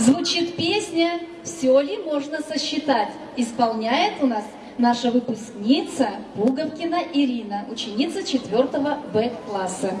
Звучит песня «Все ли можно сосчитать?» Исполняет у нас наша выпускница Пуговкина Ирина, ученица 4 Б-класса.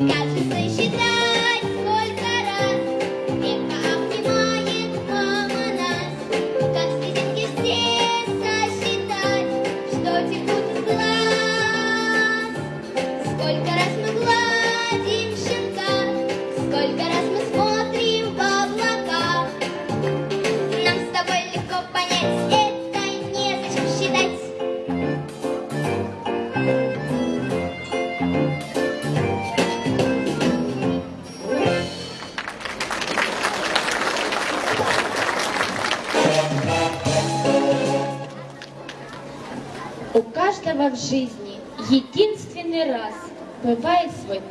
Got У каждого в жизни единственный раз бывает свой первый.